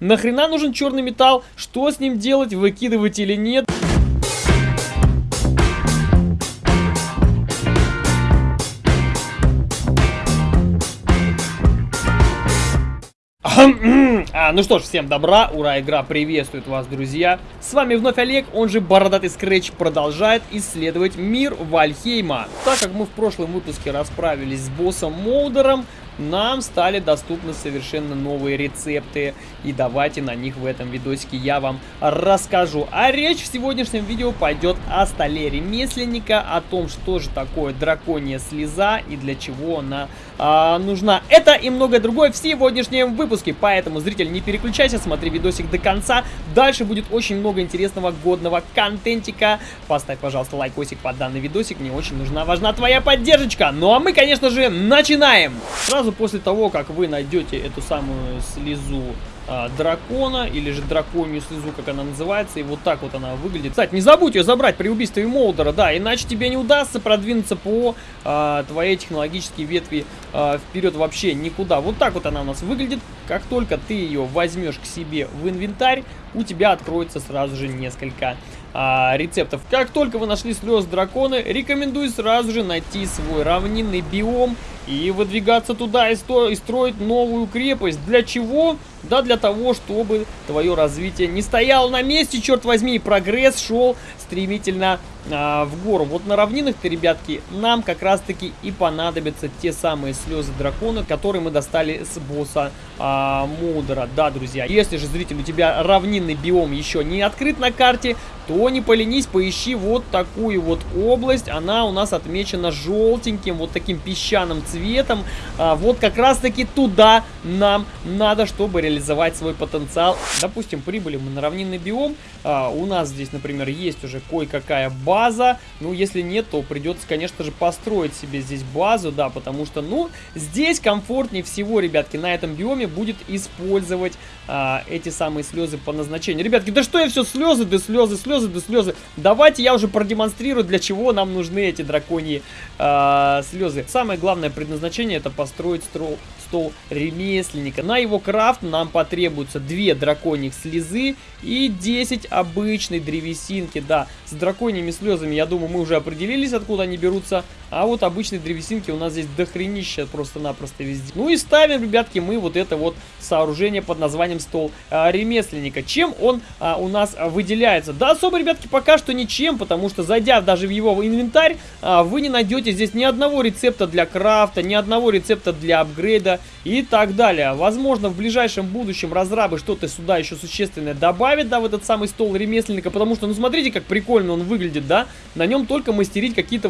нахрена нужен черный металл, что с ним делать, выкидывать или нет. А, ну что ж, всем добра, ура, игра приветствует вас, друзья. С вами вновь Олег, он же Бородатый Скретч, продолжает исследовать мир Вальхейма. Так как мы в прошлом выпуске расправились с боссом Молдером, нам стали доступны совершенно новые рецепты. И давайте на них в этом видосике я вам расскажу. А речь в сегодняшнем видео пойдет о столе ремесленника, о том, что же такое драконья слеза и для чего она а, нужна. Это и многое другое в сегодняшнем выпуске. Поэтому, зритель, не переключайся, смотри видосик до конца. Дальше будет очень много интересного, годного контентика. Поставь, пожалуйста, лайкосик под данный видосик. Мне очень нужна, важна твоя поддержка. Ну а мы, конечно же, начинаем. Сразу сразу после того, как вы найдете эту самую слезу а, дракона, или же драконью слезу, как она называется, и вот так вот она выглядит. Кстати, не забудь ее забрать при убийстве Молдера, да, иначе тебе не удастся продвинуться по а, твоей технологической ветви а, вперед вообще никуда. Вот так вот она у нас выглядит. Как только ты ее возьмешь к себе в инвентарь, у тебя откроется сразу же несколько рецептов. Как только вы нашли слез дракона, рекомендую сразу же найти свой равнинный биом и выдвигаться туда и, сто и строить новую крепость. Для чего? Да для того, чтобы твое развитие не стояло на месте, черт возьми, и прогресс шел стремительно а, в гору. Вот на равнинах-то, ребятки, нам как раз-таки и понадобятся те самые слезы дракона, которые мы достали с босса а, Мудера. Да, друзья, если же, зритель, у тебя равнинный биом еще не открыт на карте, то не поленись, поищи вот такую вот область. Она у нас отмечена желтеньким, вот таким песчаным цветом. А, вот как раз-таки туда нам надо, чтобы реализовать свой потенциал. Допустим, прибыли мы на равнинный биом. А, у нас здесь, например, есть уже кое-какая база. Ну, если нет, то придется, конечно же, построить себе здесь базу, да, потому что, ну, здесь комфортнее всего, ребятки, на этом биоме будет использовать а, эти самые слезы по назначению. Ребятки, да что я все слезы, да слезы, слезы, да слезы. Давайте я уже продемонстрирую, для чего нам нужны эти драконьи а, слезы. Самое главное предназначение это построить стол, стол ремесленника. На его крафт нам потребуется 2 драконьих слезы и 10 обычной древесинки. Да, с драконьими слезами, я думаю, мы уже определились, откуда они берутся. А вот обычной древесинки у нас здесь дохренища просто-напросто везде. Ну и ставим, ребятки, мы вот это вот сооружение под названием стол а, ремесленника. Чем он а, у нас выделяется? Да особо, ребятки, пока что ничем, потому что зайдя даже в его инвентарь, а, вы не найдете здесь ни одного рецепта для крафта, ни одного рецепта для апгрейда и так далее. Возможно, в ближайшем будущем разрабы что-то сюда еще существенное добавят, да, в этот самый стол ремесленника, потому что, ну, смотрите, как прикольно он выглядит, да, на нем только мастерить какие-то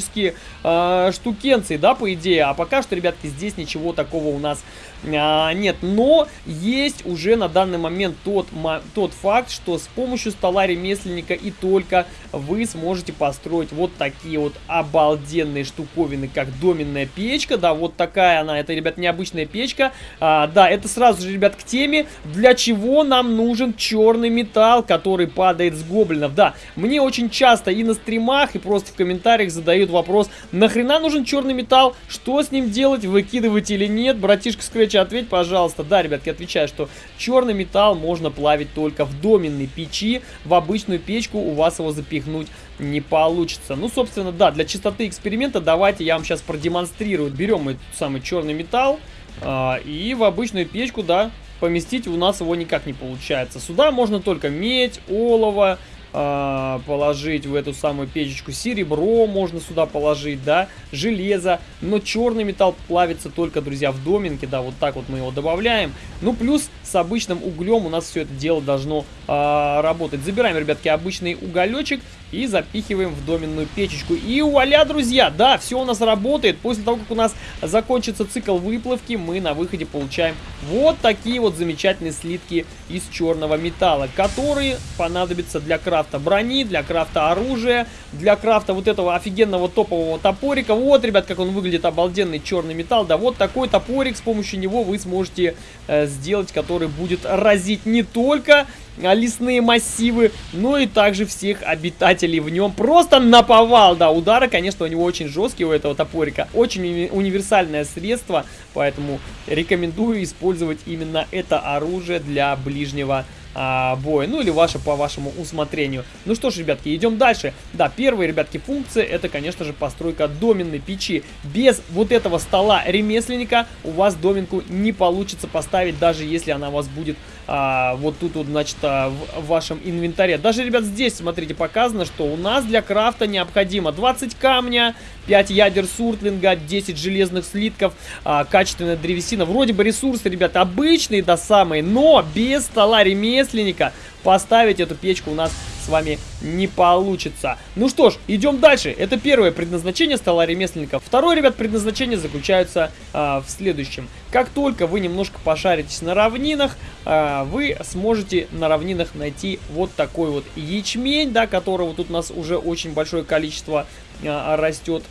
высокотехнологические э, штукенции, да, по идее, а пока что, ребятки, здесь ничего такого у нас а, нет, но есть уже на данный момент тот, тот факт, что с помощью стола ремесленника и только вы сможете построить вот такие вот обалденные штуковины, как доменная печка, да, вот такая она, это, ребят, необычная печка, а, да, это сразу же, ребят, к теме, для чего нам нужен черный металл, который падает с гоблинов, да, мне очень часто и на стримах, и просто в комментариях задают вопрос, нахрена нужен черный металл, что с ним делать, выкидывать или нет, братишка Scratch Короче, ответь, пожалуйста. Да, ребятки, отвечаю, что черный металл можно плавить только в доменной печи. В обычную печку у вас его запихнуть не получится. Ну, собственно, да, для чистоты эксперимента давайте я вам сейчас продемонстрирую. Берем мы самый черный металл э, и в обычную печку, да, поместить у нас его никак не получается. Сюда можно только медь, олово, положить в эту самую печечку. Серебро можно сюда положить, да, железо. Но черный металл плавится только, друзья, в доминке, да, вот так вот мы его добавляем. Ну, плюс с обычным углем у нас все это дело должно э, работать. Забираем, ребятки, обычный уголечек и запихиваем в доменную печечку. И вуаля, друзья, да, все у нас работает. После того, как у нас закончится цикл выплавки, мы на выходе получаем вот такие вот замечательные слитки из черного металла, которые понадобятся для крафта брони, для крафта оружия, для крафта вот этого офигенного топового топорика. Вот, ребят, как он выглядит, обалденный черный металл. Да, вот такой топорик, с помощью него вы сможете э, сделать, который будет разить не только лесные массивы, ну и также всех обитателей в нем. Просто наповал, да, удары, конечно, у него очень жесткие, у этого топорика. Очень уни универсальное средство, поэтому рекомендую использовать именно это оружие для ближнего а, боя, ну или ваше по вашему усмотрению. Ну что ж, ребятки, идем дальше. Да, первая, ребятки, функция это, конечно же, постройка доменной печи. Без вот этого стола ремесленника у вас доменку не получится поставить, даже если она у вас будет а, вот тут вот, значит, а, в вашем инвентаре. Даже, ребят, здесь, смотрите, показано, что у нас для крафта необходимо 20 камня, 5 ядер суртлинга, 10 железных слитков, а, качественная древесина. Вроде бы ресурсы, ребят, обычные, да, самые, но без стола ремесленника поставить эту печку у нас с вами не получится. Ну что ж, идем дальше. Это первое предназначение стола ремесленника. Второе, ребят, предназначение заключается а, в следующем. Как только вы немножко пошаритесь на равнинах, а, вы сможете на равнинах найти вот такой вот ячмень, да, которого тут у нас уже очень большое количество а, растет.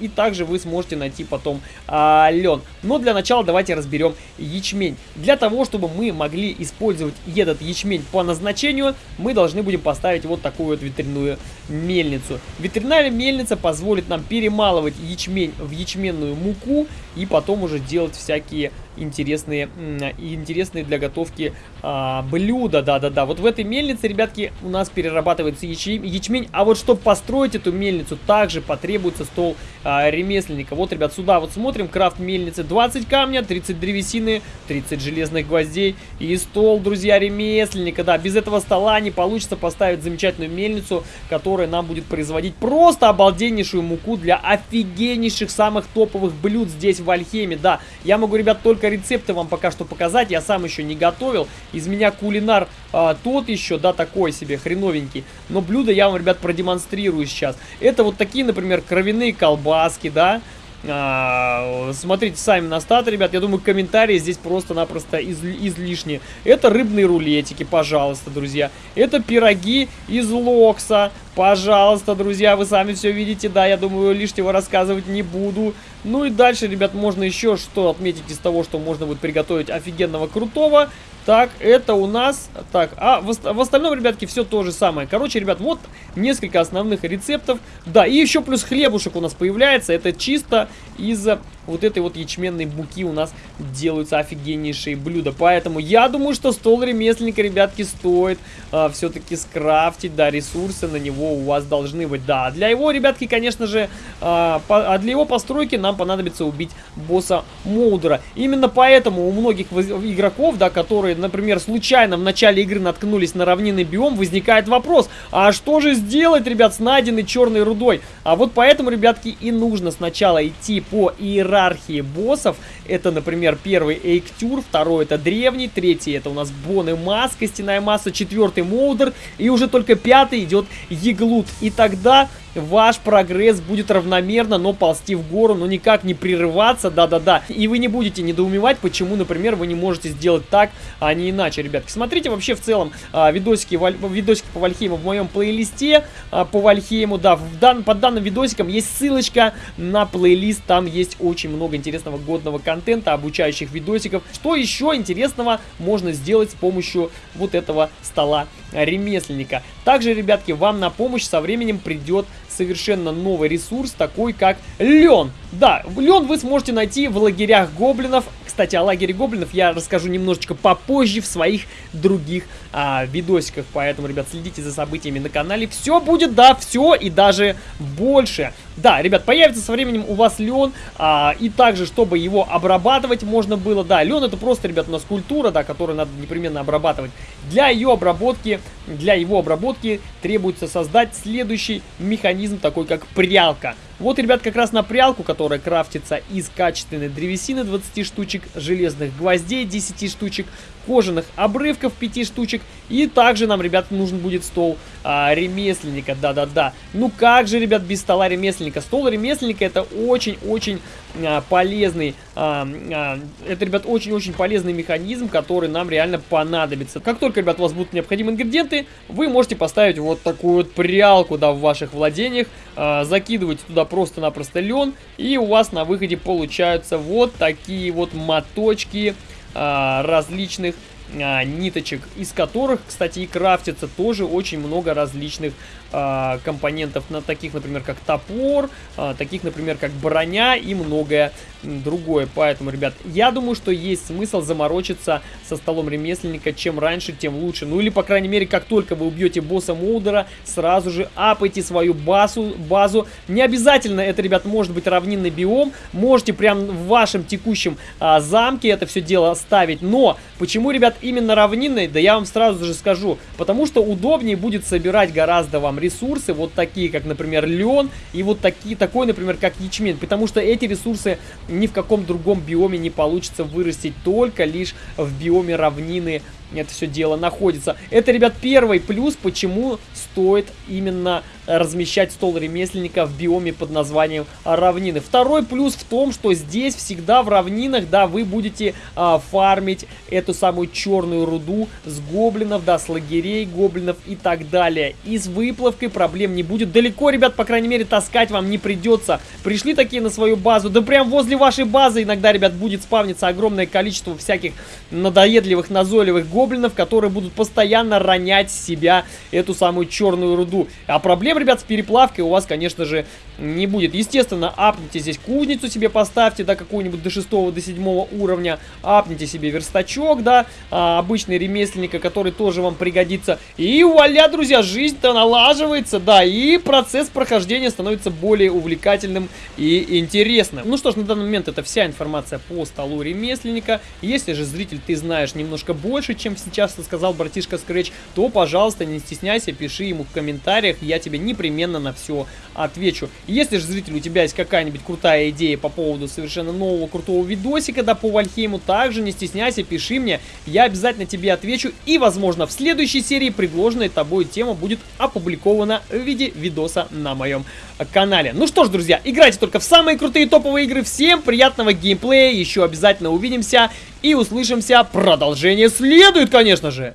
И также вы сможете найти потом лен. Но для начала давайте разберем ячмень. Для того, чтобы мы могли использовать этот ячмень по назначению, мы должны будем поставить вот такую вот ветряную мельницу. Ветряная мельница позволит нам перемалывать ячмень в ячменную муку и потом уже делать всякие интересные, интересные для готовки а, блюда. Да-да-да. Вот в этой мельнице, ребятки, у нас перерабатывается ячмень. А вот чтобы построить эту мельницу, также потребуется стол а, ремесленника. Вот, ребят, сюда вот смотрим. Крафт мельницы 20 камня, 30 древесины, 30 железных гвоздей и стол, друзья, ремесленника. Да, без этого стола не получится поставить замечательную мельницу, которая нам будет производить просто обалденнейшую муку для офигеннейших самых топовых блюд здесь в Альхеме. Да, я могу, ребят, только рецепты вам пока что показать. Я сам еще не готовил. Из меня кулинар а, тот еще, да, такой себе, хреновенький. Но блюдо я вам, ребят, продемонстрирую сейчас. Это вот такие, например, кровяные колбаски, да. А, смотрите сами на стат, ребят. Я думаю, комментарии здесь просто-напросто из, излишние. Это рыбные рулетики, пожалуйста, друзья. Это пироги из локса. Пожалуйста, друзья, вы сами все видите. Да, я думаю, лишнего рассказывать не буду. Ну и дальше, ребят, можно еще что отметить из того, что можно будет приготовить офигенного крутого. Так, это у нас... Так, а в, в остальном, ребятки, все то же самое. Короче, ребят, вот несколько основных рецептов. Да, и еще плюс хлебушек у нас появляется. Это чисто из вот этой вот ячменной муки у нас делаются офигеннейшие блюда. Поэтому я думаю, что стол ремесленника, ребятки, стоит а, все-таки скрафтить. Да, ресурсы на него у вас должны быть. Да, для его, ребятки, конечно же, а, по, а для его постройки нам понадобится убить босса Моудера. Именно поэтому у многих игроков, да, которые, например, случайно в начале игры наткнулись на равнинный биом, возникает вопрос, а что же сделать, ребят, с найденной черной рудой? А вот поэтому, ребятки, и нужно сначала идти по иерархии боссов. Это, например, первый Эйктюр, второй это древний, третий это у нас Бон и Мас, костяная масса, четвертый Моудер, и уже только пятый идет Еглут. И тогда ваш прогресс будет равномерно, но ползти в гору, но никак не прерываться, да-да-да. И вы не будете недоумевать, почему, например, вы не можете сделать так, а не иначе, ребятки. Смотрите вообще в целом а, видосики, видосики по Вальхейму в моем плейлисте а, по Вальхейму, да, в дан, под данным видосиком есть ссылочка на плейлист, там есть очень много интересного годного контента, обучающих видосиков. Что еще интересного можно сделать с помощью вот этого стола ремесленника. Также, ребятки, вам на помощь со временем придет совершенно новый ресурс, такой как лен. Да, лен вы сможете найти в лагерях гоблинов. Кстати, о лагере гоблинов я расскажу немножечко попозже в своих других а, видосиках. Поэтому, ребят, следите за событиями на канале. Все будет, да, все и даже больше. Да, ребят, появится со временем у вас лен. А, и также, чтобы его обрабатывать можно было. Да, лен это просто, ребят, у нас культура, да, которую надо непременно обрабатывать. Для ее обработки, для его обработки требуется создать следующий механизм, такой как прялка. Вот, ребят, как раз на прялку, которая крафтится из качественной древесины 20 штучек, железных гвоздей 10 штучек, кожаных обрывков 5 штучек. И также нам, ребят, нужен будет стол а, ремесленника, да-да-да. Ну как же, ребят, без стола ремесленника? Стол ремесленника это очень-очень а, полезный, а, а, это, ребят, очень-очень полезный механизм, который нам реально понадобится. Как только, ребят, у вас будут необходимые ингредиенты, вы можете поставить вот такую вот прялку, да, в ваших владениях, а, закидывать туда просто-напросто лен, и у вас на выходе получаются вот такие вот моточки а, различных а, ниточек, из которых, кстати, и крафтится тоже очень много различных а, компонентов, на таких, например, как топор, а, таких, например, как броня и многое другое. Поэтому, ребят, я думаю, что есть смысл заморочиться со столом ремесленника. Чем раньше, тем лучше. Ну или, по крайней мере, как только вы убьете босса Молдера, сразу же апайте свою базу. базу. Не обязательно это, ребят, может быть равнинный биом. Можете прям в вашем текущем а, замке это все дело ставить. Но почему, ребят, именно равнинный? Да я вам сразу же скажу. Потому что удобнее будет собирать гораздо вам ресурсы, вот такие, как, например, лен, и вот такие, такой, например, как ячмень. Потому что эти ресурсы ни в каком другом биоме не получится вырастить, только лишь в биоме равнины это все дело находится. Это, ребят, первый плюс, почему стоит именно размещать стол ремесленника в биоме под названием равнины. Второй плюс в том, что здесь всегда в равнинах, да, вы будете а, фармить эту самую черную руду с гоблинов, да, с лагерей гоблинов и так далее. И с выплавкой проблем не будет. Далеко, ребят, по крайней мере, таскать вам не придется. Пришли такие на свою базу, да прям возле вашей базы иногда, ребят, будет спавниться огромное количество всяких надоедливых, назойливых гоблинов, которые будут постоянно ронять с себя эту самую черную руду. А проблем, ребят, с переплавкой у вас, конечно же, не будет. Естественно, апните здесь кузницу себе поставьте, да, какую-нибудь до 6 до 7 уровня. Апните себе верстачок, да, а, обычный ремесленника, который тоже вам пригодится. И вуаля, друзья, жизнь-то налаживается, да, и процесс прохождения становится более увлекательным и интересным. Ну что ж, на данный момент это вся информация по столу ремесленника. Если же, зритель, ты знаешь немножко больше, чем сейчас сказал братишка Scratch, то, пожалуйста, не стесняйся, пиши ему в комментариях, я тебе непременно на все отвечу. Если же, зритель, у тебя есть какая-нибудь крутая идея по поводу совершенно нового крутого видосика, да, по Вальхейму, также не стесняйся, пиши мне, я обязательно тебе отвечу, и, возможно, в следующей серии предложенная тобой тема будет опубликована в виде видоса на моем канале. Ну что ж, друзья, играйте только в самые крутые топовые игры, всем приятного геймплея, еще обязательно увидимся и услышимся, продолжение следует, конечно же!